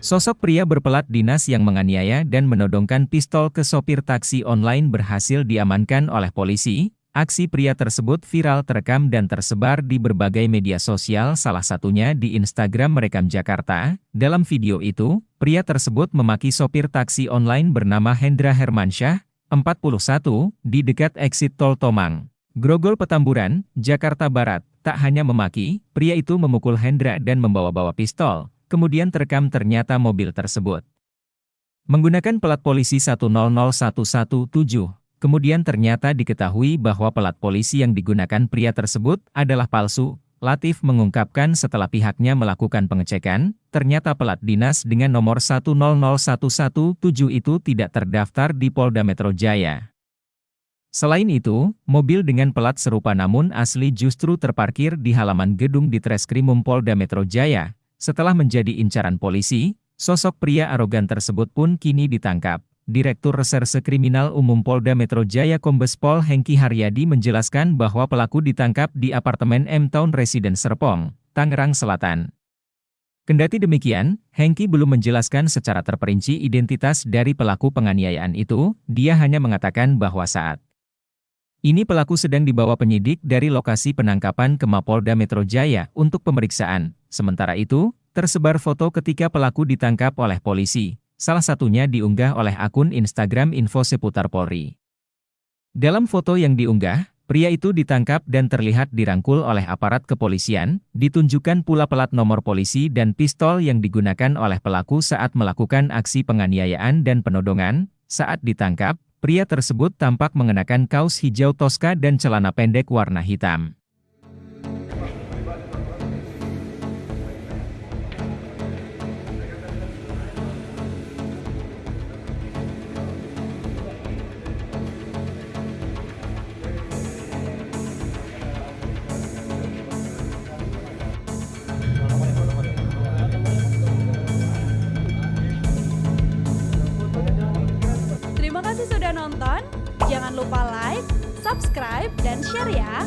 Sosok pria berpelat dinas yang menganiaya dan menodongkan pistol ke sopir taksi online berhasil diamankan oleh polisi. Aksi pria tersebut viral terekam dan tersebar di berbagai media sosial salah satunya di Instagram Merekam Jakarta. Dalam video itu, pria tersebut memaki sopir taksi online bernama Hendra Hermansyah, 41, di dekat exit tol Tomang. Grogol Petamburan, Jakarta Barat, tak hanya memaki, pria itu memukul Hendra dan membawa-bawa pistol, kemudian terekam ternyata mobil tersebut. Menggunakan pelat polisi 100117, Kemudian ternyata diketahui bahwa pelat polisi yang digunakan pria tersebut adalah palsu. Latif mengungkapkan setelah pihaknya melakukan pengecekan, ternyata pelat dinas dengan nomor 100117 itu tidak terdaftar di Polda Metro Jaya. Selain itu, mobil dengan pelat serupa namun asli justru terparkir di halaman gedung di Treskrimum Polda Metro Jaya. Setelah menjadi incaran polisi, sosok pria arogan tersebut pun kini ditangkap. Direktur Reserse Kriminal Umum Polda Metro Jaya Kombes Pol Hengki Haryadi menjelaskan bahwa pelaku ditangkap di apartemen M Town Residence Serpong, Tangerang Selatan. Kendati demikian, Hengki belum menjelaskan secara terperinci identitas dari pelaku penganiayaan itu, dia hanya mengatakan bahwa saat ini pelaku sedang dibawa penyidik dari lokasi penangkapan ke Mapolda Metro Jaya untuk pemeriksaan. Sementara itu, tersebar foto ketika pelaku ditangkap oleh polisi. Salah satunya diunggah oleh akun Instagram Info Seputar Polri. Dalam foto yang diunggah, pria itu ditangkap dan terlihat dirangkul oleh aparat kepolisian, ditunjukkan pula pelat nomor polisi dan pistol yang digunakan oleh pelaku saat melakukan aksi penganiayaan dan penodongan. Saat ditangkap, pria tersebut tampak mengenakan kaos hijau toska dan celana pendek warna hitam. Sudah nonton. Jangan lupa like, subscribe, dan share ya.